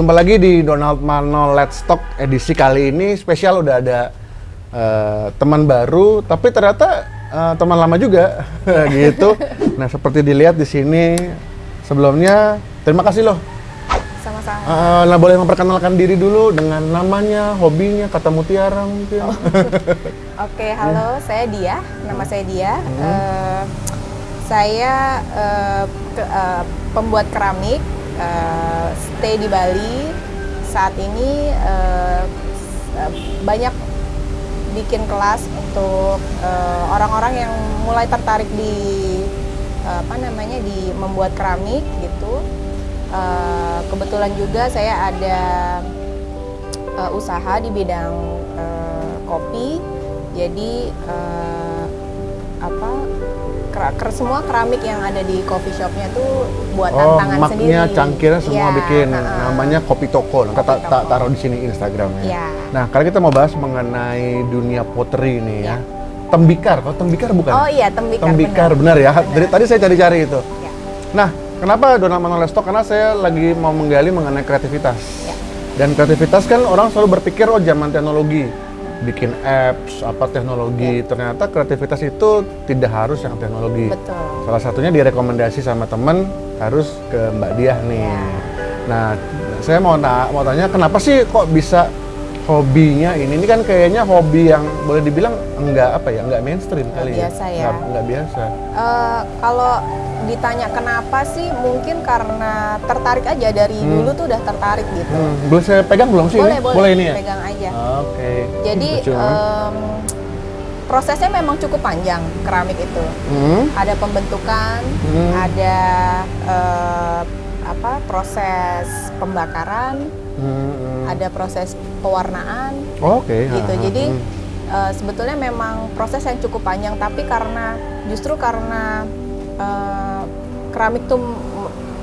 jumpa lagi di Donald Mano Let's Talk edisi kali ini spesial udah ada eh, teman baru, tapi ternyata eh, teman lama juga gitu. Nah seperti dilihat di sini sebelumnya terima kasih loh. Sama-sama. Eh, nah boleh memperkenalkan diri dulu dengan namanya, hobinya, kata mutiara mungkin. Oke, halo, saya Dia. Nama saya Dia. Hmm. Eh, saya eh, ke- eh, pembuat keramik, eh, stay di Bali. Saat ini eh, banyak bikin kelas untuk orang-orang yang mulai tertarik di eh, apa namanya di membuat keramik gitu. Eh, kebetulan juga saya ada eh, usaha di bidang eh, kopi. Jadi eh, apa ker- semua keramik yang ada di coffee shopnya tuh buatan Oh, tangan sendiri. maknya cangkirnya semua Iya, bikin. heeh. Namanya Kopi Toko. Nanti tak tak Toko. taruh di sini Instagramnya. Iya. Nah, kali kita mau bahas mengenai dunia pottery ini ya. Iya. Tembikar, kalau tembikar bukan? Oh iya, tembikar. tembikar, benar, ya. Dari tadi saya cari-cari itu. Ya. Nah, kenapa Donald Manuel Stock? Karena saya lagi mau menggali mengenai kreativitas. Ya. Dan kreativitas kan orang selalu berpikir oh zaman teknologi, bikin apps, apa teknologi. Ternyata kreativitas itu tidak harus yang teknologi. Betul. Salah satunya direkomendasi sama temen harus ke Mbak Diah nih. Ya. Nah, saya mau mau tanya kenapa sih kok bisa hobinya ini? Ini kan kayaknya hobi yang boleh dibilang enggak apa ya, enggak mainstream kali biasa ya. Enggak, enggak biasa. Eh, kalau ditanya kenapa sih, mungkin karena tertarik aja dari Hmm. dulu tuh udah tertarik gitu. Hmm, boleh saya pegang belum sih? Boleh, ini? boleh, ini ya? pegang aja. Oke. Jadi Lucu banget. em, prosesnya memang cukup panjang keramik itu. Hmm, Ada pembentukan, Hmm. ada eh, apa proses pembakaran, hmm, hmm. ada proses pewarnaan Oke. gitu. ha, ha, Jadi hmm. eh, sebetulnya memang proses yang cukup panjang, tapi karena justru karena eh, keramik tuh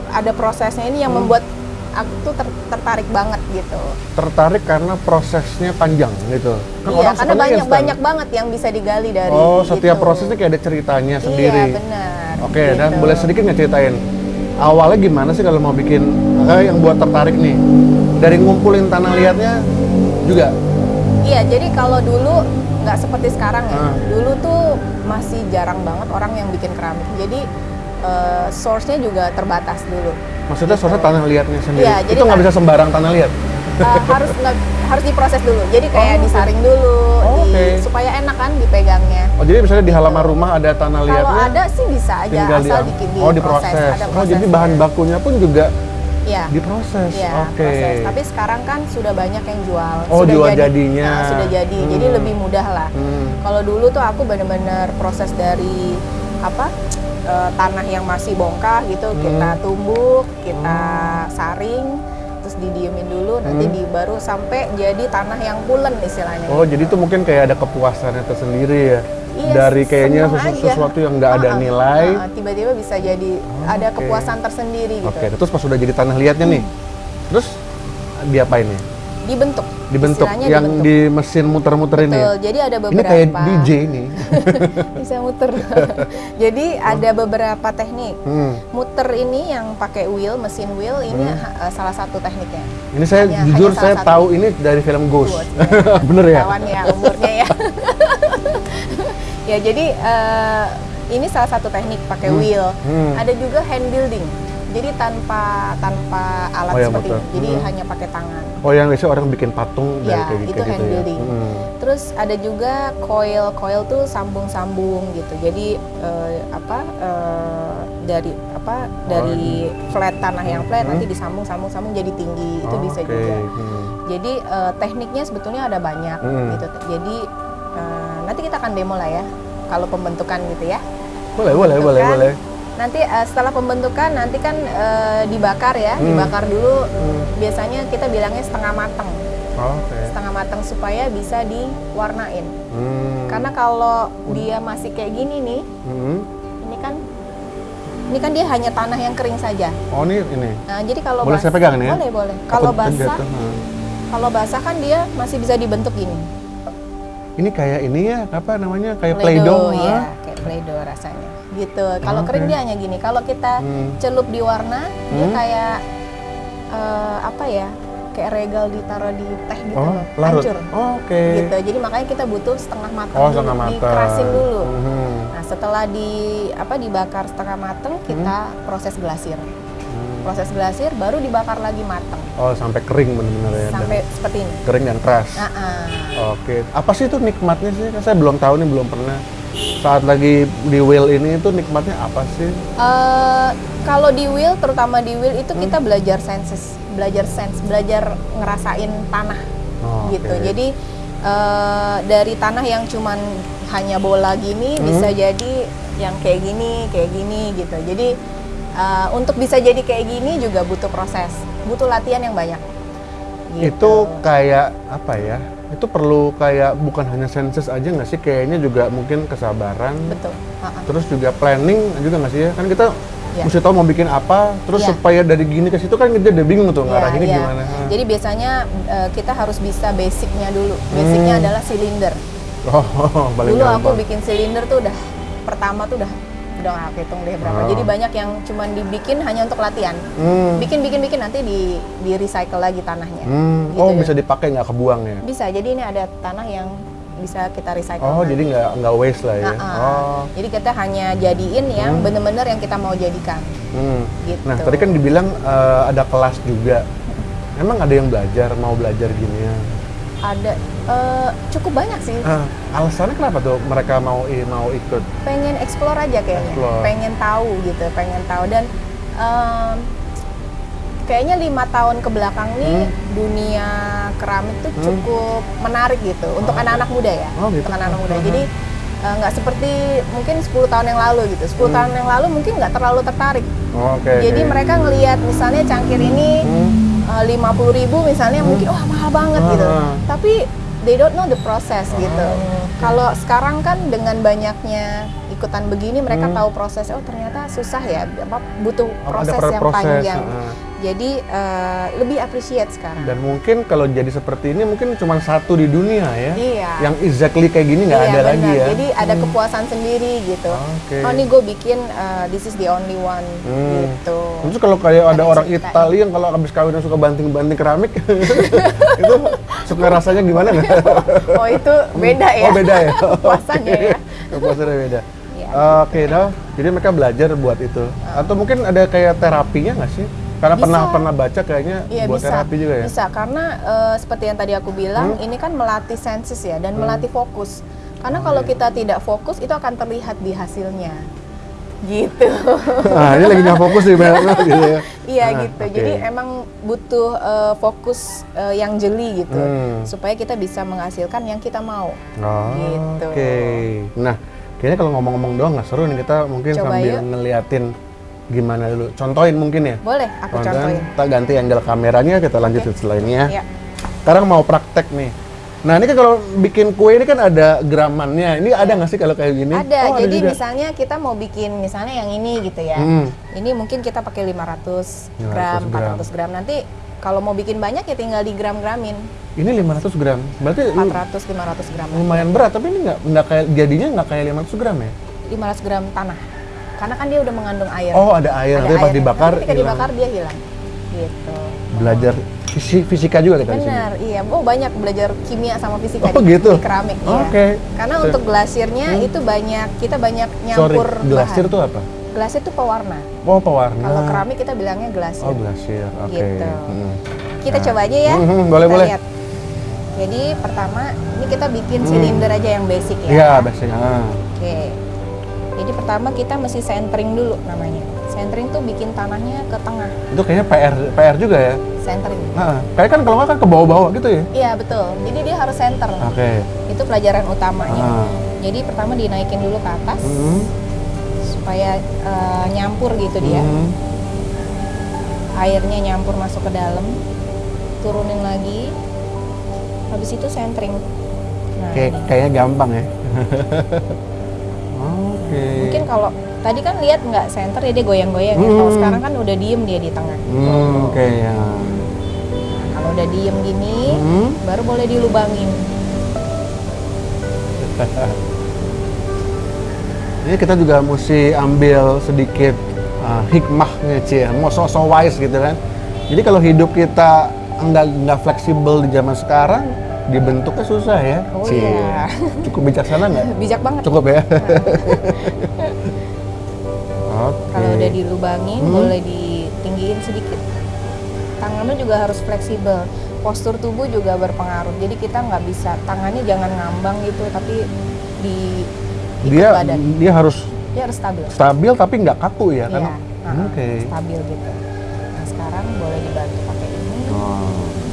ada prosesnya ini yang Hmm. membuat aku tuh ter- tertarik banget gitu. tertarik karena prosesnya panjang gitu. Kan iya, orang karena banyak instan. banyak banget yang bisa digali dari. Oh, setiap gitu. prosesnya kayak ada ceritanya sendiri. Iya benar. Oke, dan gitu. boleh sedikit nggak ceritain awalnya gimana sih kalau mau bikin eh, yang buat tertarik nih? Dari ngumpulin tanah liatnya juga. Iya, jadi kalau dulu nggak seperti sekarang ya. Ah. Dulu tuh masih jarang banget orang yang bikin keramik. Jadi eh, source-nya juga terbatas dulu. Maksudnya soalnya tanah liatnya sendiri. Iya, jadi itu nggak bisa sembarang tanah liat. Eh, harus nggak- harus diproses dulu. Jadi kayak Oh, disaring dulu, Oh, di- oke. supaya enak kan dipegangnya. Oh jadi misalnya di halaman rumah ada tanah Kalau liatnya, ada sih bisa aja asal di, bikin oh diproses. Ada Oh jadi bahan bakunya pun juga Iya. diproses. Iya, Oke. proses. Tapi sekarang kan sudah banyak yang jual. Oh, sudah jual jadi, jadinya. Nah, sudah jadi. Jadi Hmm. lebih mudah lah. Hmm. Kalau dulu tuh aku bener-bener proses dari apa eh, tanah yang masih bongkah gitu Hmm. kita tumbuk, kita saring, terus didiemin dulu, nanti Hmm. di baru sampai jadi tanah yang pulen istilahnya. Oh jadi itu mungkin kayak ada kepuasannya tersendiri ya. Iya, Dari kayaknya sesu- aja. sesuatu yang nggak ada Ah, ah, nilai. ah, tiba-tiba bisa jadi ada oke. kepuasan tersendiri gitu. Oke, terus pas sudah jadi tanah liatnya nih, terus diapain nih? Dibentuk. Dibentuk istilahnya yang dibentuk. di mesin muter-muter ini. ya? Betul. Jadi ada Ini beberapa kayak DJ nih. bisa muter. Jadi ada beberapa teknik. Hmm. Muter ini yang pakai wheel, mesin wheel ini ha- salah satu tekniknya. Ini saya Hanya- jujur hanya saya tahu ini dari film Ghost. Ghost, Bener ya? Kawan ya umurnya ya. ya jadi eh, ini salah satu teknik pakai Hmm. wheel. Hmm. Ada juga hand building. Jadi tanpa tanpa alat Oh, yang seperti muter. ini. Jadi Hmm. hanya pakai tangan. Oh yang biasanya orang bikin patung dari Ya, kayak, itu kayak hand gitu ya. building. Hmm. Terus ada juga coil, coil tuh sambung-sambung gitu. Jadi eh, apa eh, dari apa dari flat tanah yang flat Hmm. nanti disambung-sambung-sambung jadi tinggi itu Oh, bisa oke. juga. Hmm. Jadi eh, tekniknya sebetulnya ada banyak Hmm. gitu. Jadi nanti kita akan demo lah ya kalau pembentukan gitu ya. Boleh, boleh, boleh, boleh. Nanti eh, setelah pembentukan nanti kan eh, dibakar ya, Hmm. dibakar dulu. Hmm. Biasanya kita bilangnya setengah mateng, Oh, Oke. setengah mateng supaya bisa diwarnain. Hmm. Karena kalau dia masih kayak gini nih, Hmm. ini kan ini kan dia hanya tanah yang kering saja. Oh ini ini. Nah, jadi kalau Boleh saya basah- pegang nih ya? Boleh, boleh. Kalau basah, hmm. kalau basah kan dia masih bisa dibentuk gini. Ini kayak ini ya, apa namanya? Kayak Play-Doh, play-doh. ya, kayak play-doh rasanya. Gitu. Kalau Oke. kering dia hanya gini. Kalau kita Hmm. celup di warna, dia Hmm. kayak eh, apa ya? kayak regal ditaruh di teh gitu Oh, loh, larut. hancur. Oh, Oke. Gitu. Jadi makanya kita butuh setengah matang Oh, dulu, setengah matang. dikerasin dulu. Mhm. Nah, setelah di apa dibakar setengah mateng, kita proses glasir. Proses glasir baru dibakar lagi mateng Oh, sampai kering benar-benar ya. dan sampai seperti ini. kering dan keras. Nah, ah. Oke. Apa sih itu nikmatnya sih? Kan Saya belum tahu nih, belum pernah. Saat lagi di wheel ini itu nikmatnya apa sih? Eh, kalau di wheel, terutama di wheel itu Hmm. kita belajar senses, belajar sense, belajar ngerasain tanah Oh, gitu. oke. Jadi eh, dari tanah yang cuman hanya bola gini Hmm. bisa jadi yang kayak gini, kayak gini gitu. Jadi eh, untuk bisa jadi kayak gini juga butuh proses, butuh latihan yang banyak. Gitu. Itu kayak apa ya? Itu perlu kayak bukan hanya senses aja nggak sih? Kayaknya juga mungkin kesabaran. betul. Ha-ha. Terus juga planning juga nggak sih ya? Kan kita Iya. mesti tahu mau bikin apa, terus Iya. supaya dari gini ke situ kan kita udah bingung tuh Iya, ngarahinnya iya. gimana. Jadi biasanya eh, kita harus bisa basicnya dulu. Basicnya Hmm. adalah silinder. Oh, paling Dulu aku gampang. bikin silinder tuh udah pertama tuh udah udah nggak hitung deh berapa. Oh. Jadi banyak yang cuman dibikin hanya untuk latihan. Hmm. Bikin bikin bikin nanti di di recycle lagi tanahnya. Hmm. Gitu Oh, ya. bisa dipakai nggak kebuang ya? Bisa. Jadi ini ada tanah yang bisa kita recycle. Oh, lagi. jadi nggak nggak waste lah ya? Nah, ah. Oh. Jadi kita hanya jadiin yang Hmm. bener-bener yang kita mau jadikan. Hmm. Gitu. Nah, tadi kan dibilang eh, ada kelas juga. Emang ada yang belajar, mau belajar gini ya? Ada eh, cukup banyak sih. Ah, alasannya kenapa tuh mereka mau mau ikut? pengen explore aja kayaknya, Explore. pengen tahu gitu, pengen tahu dan em, kayaknya lima tahun ke belakang nih Hmm. dunia keramik tuh Hmm. cukup menarik gitu untuk Oh. anak-anak muda ya, Oh, gitu. untuk anak-anak muda. Mhm. Jadi eh, nggak seperti mungkin 10 tahun yang lalu gitu, 10 Hmm. tahun yang lalu mungkin nggak terlalu tertarik. Oh, Oke. Jadi mereka ngelihat misalnya cangkir ini Hmm. Lima puluh ribu misalnya Hmm. mungkin wah mahal banget gitu Ah. tapi they don't know the process gitu Oh, kalau sekarang kan dengan banyaknya ikutan begini mereka Hmm. tahu proses oh ternyata susah ya apa butuh Oh, proses pro- yang proses, panjang ah. Jadi eh, lebih appreciate sekarang Dan mungkin kalau jadi seperti ini mungkin cuma satu di dunia ya. iya Yang exactly kayak gini nggak Iya, ada lagi benar. ya. jadi ada kepuasan sendiri gitu Oke. oh ini gue bikin eh, this is the only one Hmm. gitu Terus kalau kayak ada Ada orang. Italia yang kalau habis kawin suka banting-banting keramik, itu suka rasanya gimana nggak? oh itu beda ya Oh beda ya. Kepuasannya Oke. ya. Kepuasannya beda. Iya. Oke, dah. Jadi mereka belajar buat itu. Atau mungkin ada kayak terapinya nggak sih? Karena Bisa. pernah pernah baca kayaknya Iya buat bisa, terapi juga ya. bisa karena eh, seperti yang tadi aku bilang, Hmm? ini kan melatih senses ya dan melatih fokus. Karena Oh, kalau iya. kita tidak fokus itu akan terlihat di hasilnya, gitu. Nah, ini lagi nggak fokus nih, Mbak. gitu ya. iya Ah, gitu. oke. Jadi emang butuh eh, fokus eh, yang jeli gitu, Hmm. supaya kita bisa menghasilkan yang kita mau. Oh, Gitu. Oke. Nah, kayaknya kalau ngomong-ngomong doang nggak seru nih kita mungkin Coba sambil yuk. ngeliatin gimana dulu. Contohin mungkin ya. Boleh, aku Contohin, contohin. Kita ganti angle kameranya, kita lanjutin setelah ini ya. Ya. Sekarang mau praktek nih. Nah ini kan kalau bikin kue ini kan ada gramannya. Ini ada nggak sih kalau kayak gini? Ada, Oh, jadi juga. misalnya kita mau bikin misalnya yang ini gitu ya. Hmm. Ini mungkin kita pakai 500 500 gram, gram. 400 gram. Nanti kalau mau bikin banyak ya tinggal di gram-gramin. Ini 500 gram. Berarti lu- 400 500 gram. lumayan berat, tapi ini nggak kayak jadinya nggak kayak 500 gram ya? 500 gram tanah. Karena kan dia udah mengandung air. Oh ada air, Ada nanti pas dibakar Nanti ketika dibakar dia hilang. Gitu. Belajar fisi- fisika juga kita. Benar, iya. Oh banyak belajar kimia sama fisika Oh, di, gitu? di keramik. iya. Oke. Karena So- untuk glasirnya Hmm. itu banyak kita banyak Sorry, nyampur glasir bahan. tuh apa? Glasir itu pewarna. Oh pewarna. Kalau keramik kita bilangnya glasir. Oh glasir, oke. Gitu. Hmm. Kita Nah. coba aja ya. Mhm, boleh, Kita boleh. lihat. Jadi pertama ini kita bikin Hmm. silinder aja yang basic ya. Iya, biasanya. Ah. Oke. Jadi pertama kita mesti centering dulu namanya. Centering tuh bikin tanahnya ke tengah. Itu kayaknya PR PR juga ya. Centering. Nah, kayak kan kalau nggak kan ke bawah-bawah gitu ya. Iya betul. Jadi dia harus center. Oke. Itu pelajaran utamanya. Ah. Jadi pertama dinaikin dulu ke atas Hmm. supaya eh, nyampur gitu dia. Hmm. Airnya nyampur masuk ke dalam. Turunin lagi. Habis itu centering. Nah, Kayak ini. kayaknya gampang ya. Oke. mungkin kalau tadi kan lihat nggak center ya dia goyang-goyang ya. Kalau Hmm. sekarang kan udah diem dia di tengah. Hmm, oke ya. Kalau udah diem gini, Hmm. baru boleh dilubangin. Ini kita juga mesti ambil sedikit uh, hikmahnya Cie, mau so-so wise gitu kan. Jadi kalau hidup kita nggak nggak fleksibel di zaman sekarang, dibentuknya susah ya. Oh Cie. iya. Cukup bijaksana nggak? Bijak banget. Cukup ya. Oke. Kalau udah dilubangin, Hmm. boleh ditinggiin sedikit. Tangannya juga harus fleksibel. Postur tubuh juga berpengaruh. Jadi kita nggak bisa tangannya jangan ngambang gitu, tapi di dia badan. dia harus Dia harus stabil. stabil tapi nggak kaku ya kan? Iya, uh-uh, Oke. stabil gitu. Nah sekarang boleh dibantu pakai ini. Oh,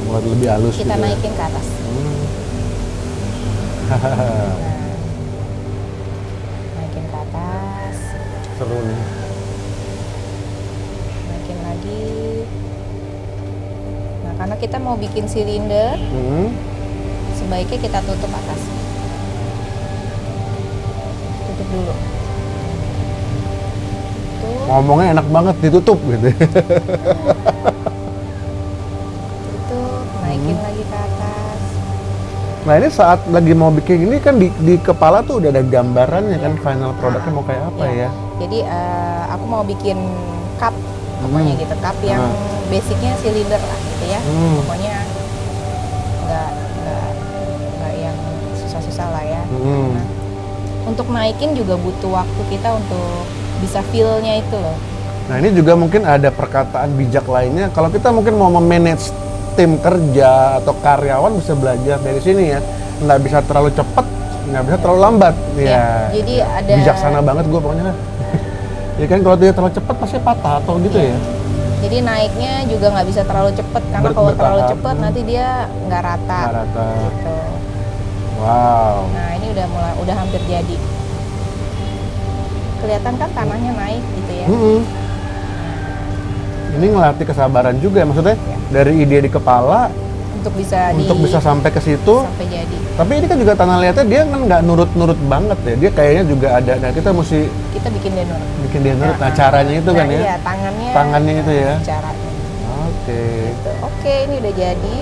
buat lebih halus Kita gitu ya. naikin ke atas. Nah, naikin ke atas, Seru nih. naikin lagi. Nah karena kita mau bikin silinder, Hmm. sebaiknya kita tutup atas. Tutup dulu. Tutup, Ngomongnya enak banget ditutup gitu. Nah ini saat lagi mau bikin ini kan di, di kepala tuh udah ada gambarannya kan final produknya mau kayak apa Iya. ya? Jadi eh, aku mau bikin cup, pokoknya Hmm. gitu, cup yang Ah. basicnya silinder lah gitu ya. Hmm. Pokoknya nggak nggak yang susah-susah lah ya. Hmm. Nah, untuk naikin juga butuh waktu kita untuk bisa feel-nya itu loh. Nah ini juga mungkin ada perkataan bijak lainnya. Kalau kita mungkin mau memanage tim kerja atau karyawan bisa belajar dari sini ya. Nggak bisa terlalu cepat, nggak bisa terlalu lambat. Ya, Ya. jadi ada- bijaksana banget gue pokoknya. ya kan kalau dia terlalu cepat pasti patah atau gitu ya. Jadi naiknya juga nggak bisa terlalu cepet karena Ber- kalau terlalu cepet nanti dia nggak rata. Nggak rata. Gitu. Wow. Nah ini udah mulai udah hampir jadi. Kelihatan kan tanahnya naik gitu ya. Mm-mm. Ini ngelatih kesabaran juga ya, maksudnya Ya. dari ide di kepala Untuk bisa untuk di bisa sampai ke situ. sampai jadi. Tapi ini kan juga tanah liatnya dia kan nggak nurut-nurut banget ya. Dia kayaknya juga ada. Nah kita mesti Kita bikin dia nurut. bikin dia nurut. Nah Nah, caranya itu kan Nah, ya. Iya, tangannya. Tangannya itu ya. Caranya. Oke. Gitu. Oke, ini udah jadi.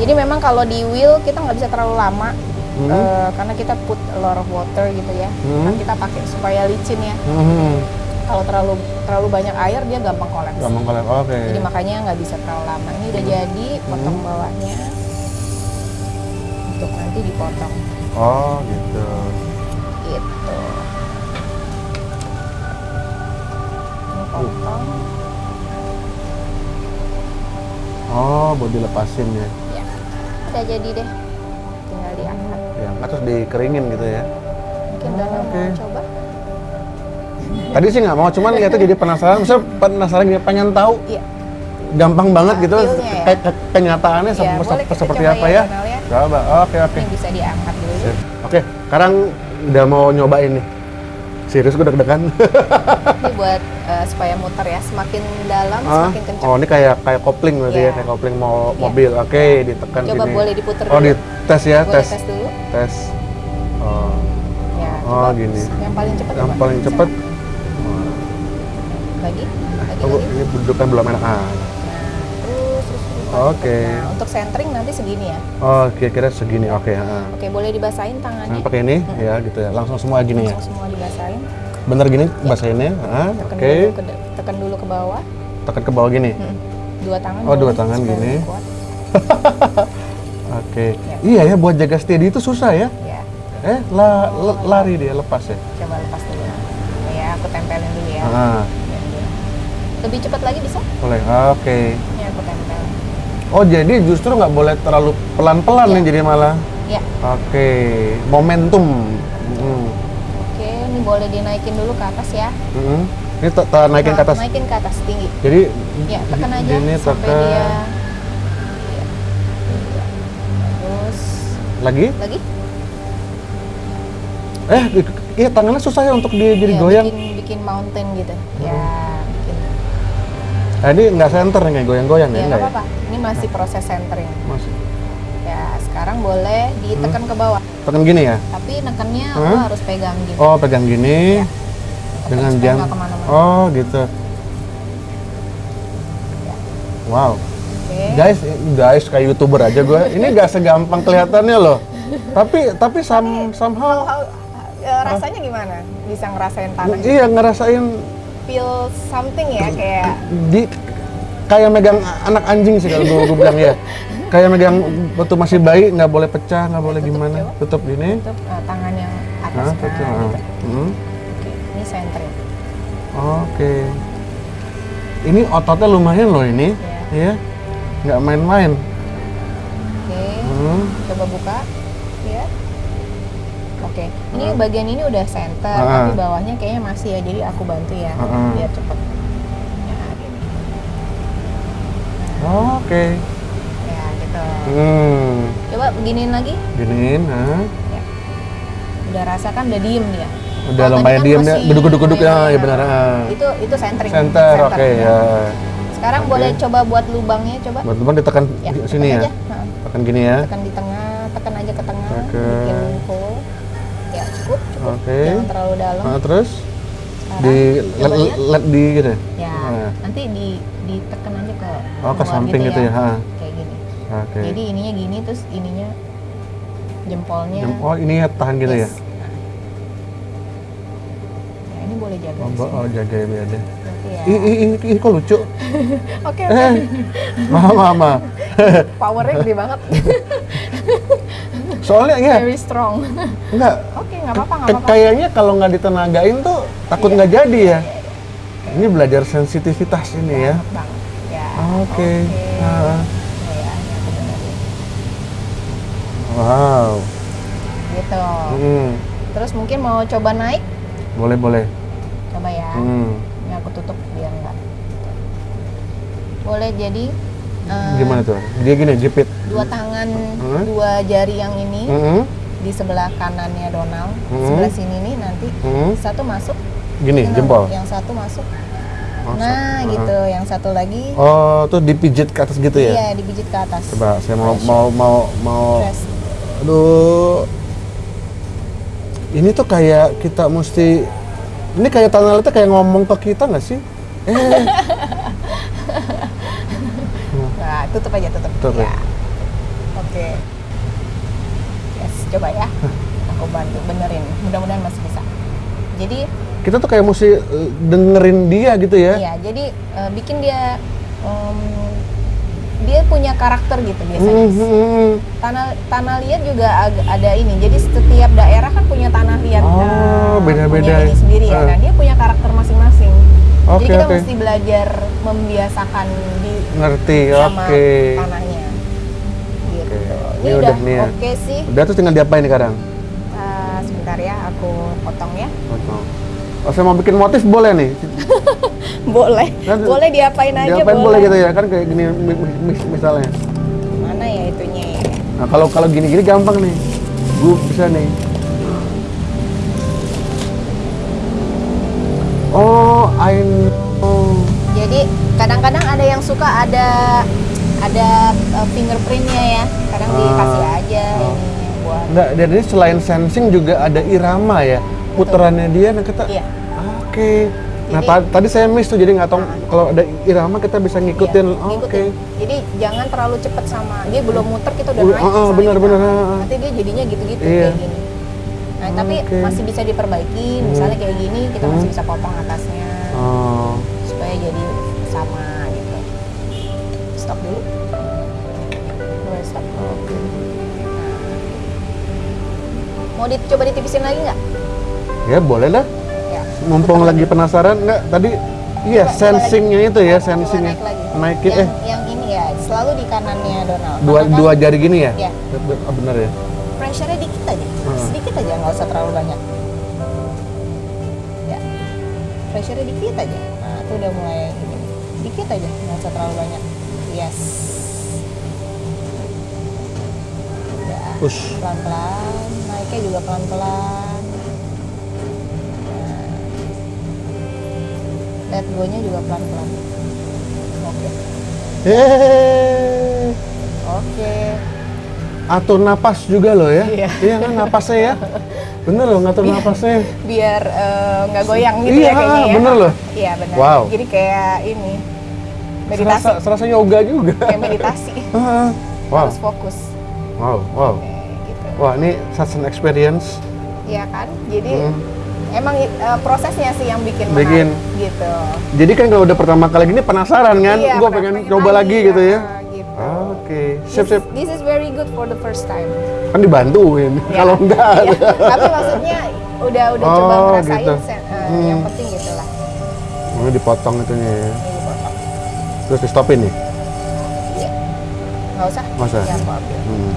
Jadi memang kalau di wheel kita nggak bisa terlalu lama Hmm. eh, karena kita put a lot of water gitu ya. Hmm. Kan kita pakai supaya licin ya. Mhm. Kalau terlalu terlalu banyak air dia gampang kolaps. Gampang kolek. Oke. Jadi makanya nggak bisa terlalu lama. Ini udah jadi, potong Hmm. bawahnya untuk nanti dipotong Oh gitu. gitu. Ini potong, Oh buat dilepasin ya. ya. Udah jadi deh. Tinggal diangkat. Ya, terus dikeringin gitu ya. Mungkin Dana Oh, Oke. mau coba? Tadi sih nggak mau, cuman lihatnya jadi penasaran. Misalnya penasaran gitu, pengen tahu Iya. gampang banget Nah, gitu ya. ke- kenyataannya Iya, kita seperti apa ya, ya? Ya. Coba. Oke, oke. Ini bisa diangkat dulu. Oke, sekarang udah mau nyobain nih. Serius gue deg-degan. Ini buat eh, supaya muter ya. Semakin dalam, Ah, semakin kencang. oh, ini kayak kayak kopling berarti ya, Iya. kayak kopling Iya. mobil. Oke, ditekan Coba boleh diputer Oh, dulu. di tes ya, Boleh tes. tes dulu. Tes. Oh, Ya, Oh, gini. Yang paling cepat yang paling cepet. Lagi? Lagi Oh, lagi. ini bentuknya belum enak. Ah. Terus. Oke. Nah, untuk centering nanti segini ya. Oh, kira-kira segini. Oke, ah. Oke, boleh dibasahin tangannya. Nah, pakai ini ya gitu ya. Langsung semua gini ya. Langsung semua dibasahin. Bener gini basahinnya. Ah, oke. dulu ke de- tekan dulu ke bawah. Tekan ke bawah gini. Hmm. Dua tangan. Oh, dua tangan gini. kuat. Oke. Ya. Iya ya buat jaga steady itu susah ya. Ya, Eh, la- le- lari dia lepas ya. coba lepas dulu. Ya, aku tempelin dulu ya. Ah, Lebih cepat lagi bisa? boleh. Oke. Ini aku tempel. Oh, jadi justru nggak boleh terlalu pelan-pelan Iya. nih jadi malah. Ya, Oke. Momentum. Hmm. oke. Ini boleh dinaikin dulu ke atas ya. Hmm. Ini te- te- naikin ke atas. Naikin ke atas tinggi. Jadi Ya, tekan aja Ini sampai tekan. dia. Iya. Terus lagi. lagi? Eh, iya tangannya susah ya untuk dia jadi Ya, goyang. Bikin, bikin mountain gitu. Ya, Eh, ini nggak center nih goyang-goyang ya? Ya, nggak nggak ya? apa-apa. Ini masih proses centering. Masih. Ya, sekarang boleh ditekan ke bawah. Tekan gini ya? Tapi nekennya Hmm? lo harus pegang gini. Oh, pegang gini. Tekan dengan jam. nggak. Oh, gitu. Ya. Wow. Guys, guys kayak youtuber aja gue. Ini gak segampang kelihatannya loh. Tapi tapi some, somehow How- eh, rasanya gimana? Bisa ngerasain tanah? iya ngerasain Feel something ya kayak di kayak megang anak anjing sih kalau gue bilang ya. Kayak megang waktu masih bayi nggak boleh pecah, nggak boleh tutup, gimana. coba. Tutup gini. Untuk eh, tangan yang atas. Nah, nah, tutup. gitu. ah. Hmm. Oke, ini sentrin. Oke. Ini ototnya lumayan loh ini. Ya. Nggak main-main. Oke, Hmm. coba buka. Ya. Oke, ini bagian ini udah center, Ah. tapi bawahnya kayaknya masih ya. Jadi aku bantu ya, Ah. biar cepet. Ya, gini. Oke. Ya, gitu. Hmm. Coba beginiin lagi. Giniin, nah. Ya. Udah rasakan udah diem dia. Udah tadi lumayan kan diem ya, masih beduk-beduk ya, ya benar. ah. Itu itu centering. Center, oke ya. Sekarang Oke. boleh coba buat lubangnya, coba. Buat teman ditekan Ya, di tekan sini ya. aja. Nah, Tekan gini ya. tekan di tengah, tekan aja ke tengah, Oke. bikin Oke. Jangan terlalu dalam. Nah, terus Sekarang, di lihat. led di gitu. Ya, Nah. nanti di ditekan aja ke Oh, ke luar samping gitu ya, ha. Kayak gini. Oke. Jadi ininya gini terus ininya jempolnya. Jem- Oh, ini ya tahan gitu ya. yes. Nah. Ya, ini boleh jaga Oh, oh jaga ya biar deh. Ya. Ih, ih, ih, ih, kok lucu? Oke, Eh, oke. mama, mama. Powernya gede banget. Soalnya ya, Very strong. enggak. Oke, nggak apa-apa, nggak Ke- apa-apa. kayaknya kalau nggak ditenagain tuh takut nggak jadi ya. Ini belajar sensitivitas ini ya. Ya. Oke. Ya, ya, ini aku benerin. Wow. Gitu. Hmm. Terus mungkin mau coba naik? Boleh, boleh. Coba ya. Hmm. Ini aku tutup biar enggak. Boleh jadi eh, Gimana tuh? Dia gini, jepit. dua tangan, Hmm. dua jari yang ini Hmm. di sebelah kanannya Donald, Hmm. sebelah sini nih nanti Hmm. satu masuk, Gini, jempol. yang satu masuk. Oh, nah, sa- gitu. Yang satu lagi, Oh, tuh dipijit ke atas gitu ya? iya dipijit ke atas. Coba saya mau Pressure. mau mau mau Press. aduh. Ini tuh kayak kita mesti ini kayak tanah liatnya kayak ngomong ke kita nggak sih? Eh, tutup aja, tutup. Tutup ya. ya. Oke. Yes, coba ya. Aku bantu benerin. Mudah-mudahan masih bisa. Jadi, kita tuh kayak mesti eh, dengerin dia gitu ya? iya, jadi eh, bikin dia em, dia punya karakter gitu biasanya. Hmm, hmm. Tanah tanah liat juga ada ini. Jadi setiap daerah kan punya tanah liat. Oh, eh, beda-beda. Punya ini sendiri ya. Eh. Nah, dia punya karakter masing-masing. Oke, Jadi kita oke. mesti belajar membiasakan di Ngerti, sama oke. tanahnya. Gitu. Oke, Ini, ini udah udah ya. oke sih. Udah terus tinggal diapain sekarang? Eh, sebentar ya, aku potong ya. Potong. Oh, saya mau bikin motif boleh nih? Boleh. Boleh diapain aja diapain boleh gitu ya? Kan kayak gini mi- mi- mis- misalnya. Mana ya itunya ya? Nah, kalau kalau gini-gini gampang nih. Gue bisa nih. Oh, I know. Jadi kadang-kadang ada yang suka ada ada uh, fingerprintnya ya. Kadang Ah. dikasih aja ini buat Enggak, jadi selain sensing juga ada irama ya. Putarannya dia, nah kita. Iya. Oke. Nah, Jadi- ta- tadi saya miss tuh, jadi nggak tahu kalau ada irama kita bisa ngikutin. Iya, Oh. Oke. Jadi jangan terlalu cepet sama dia belum muter kita udah Uh, naik. ah, ah, sama benar, kita. benar, ah. Nanti dia jadinya gitu-gitu Iya. kayak gini. Nah, tapi Oke. masih bisa diperbaiki. Misalnya kayak gini kita Hmm. masih bisa potong atasnya Oh. supaya jadi sama gitu. Stop dulu. Boleh stop. Oke. Mau dicoba ditipisin lagi nggak? Ya boleh dah. Ya. Mumpung lagi penasaran nggak tadi? Iya, sensingnya itu ya, Coba sensingnya. naik. Naikin yang, eh yang ini ya, selalu di kanannya Donald. dua Karena kan dua jari gini ya? Iya. Ah, bener ya. Pressure-nya dikit aja, nggak usah terlalu banyak. Ya, pressure-nya dikit aja. Nah, itu udah mulai ini. Dikit aja, nggak usah terlalu banyak. Yes. Ya, Push. pelan-pelan, naiknya juga pelan-pelan. Nah. Let go-nya juga pelan-pelan. Oke. Eh, Oke. Atur napas juga loh ya. Iya. Iya kan napasnya ya. Bener loh ngatur napasnya. biar eh, nggak goyang gitu Iya, ya kayaknya ya. bener loh. Iya benar. Wow. Jadi kayak ini meditasi, Serasa, serasa yoga juga. kayak meditasi. Wow, Harus fokus. wow, wow. Gitu. Wah ini such an experience. Iya kan? Jadi Hmm. emang uh, prosesnya sih yang bikin, Bikin. menarik gitu. Jadi kan kalau udah pertama kali gini penasaran kan, Iya, gue pernah- pengen coba lagi gitu ya. gitu. Oke, sip sip. this is very good for the first time. Kan dibantuin. Ya. Kalau enggak, Iya, Tapi maksudnya udah udah coba Oh, ngerasain gitu. sen- uh, Hmm. yang penting gitulah. ini dipotong itunya ya. Ini dipotong. Terus di stopin nih. Iya. Nggak usah. Nggak usah. Ya. Hmm.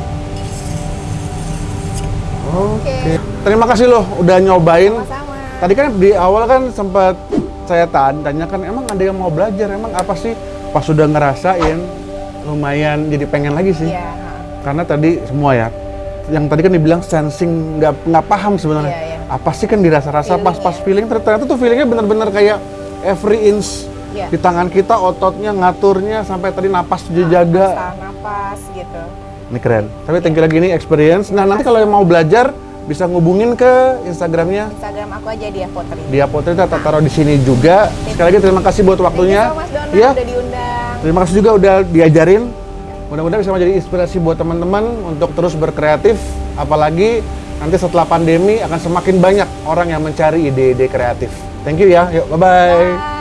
Oke. Oke. Terima kasih loh udah nyobain. Sama-sama. Tadi kan di awal kan sempat saya tanya, tanyakan emang ada yang mau belajar, emang apa sih? Pas sudah ngerasain lumayan jadi pengen lagi sih. Iya. Karena tadi semua ya, yang tadi kan dibilang sensing nggak nggak paham sebenarnya. Iya, iya. Apa sih kan dirasa-rasa Feeling, pas-pas ya. feeling ternyata tuh feelingnya bener-bener kayak every inch Iya. di tangan kita ototnya ngaturnya sampai tadi napas dijaga. Tahan napas gitu. Ini keren. Tapi thank you lagi ini experience. Nah nanti kalau yang mau belajar bisa ngubungin ke Instagramnya Instagram aku aja dia potri. dia potret kita taruh di sini juga. Sekali lagi terima kasih buat waktunya. Thank you so much Dona Iya. udah diundang. Terima kasih juga udah diajarin. Mudah-mudahan bisa menjadi inspirasi buat teman-teman untuk terus berkreatif. Apalagi nanti setelah pandemi akan semakin banyak orang yang mencari ide-ide kreatif. Thank you ya. Yuk, bye-bye. Bye.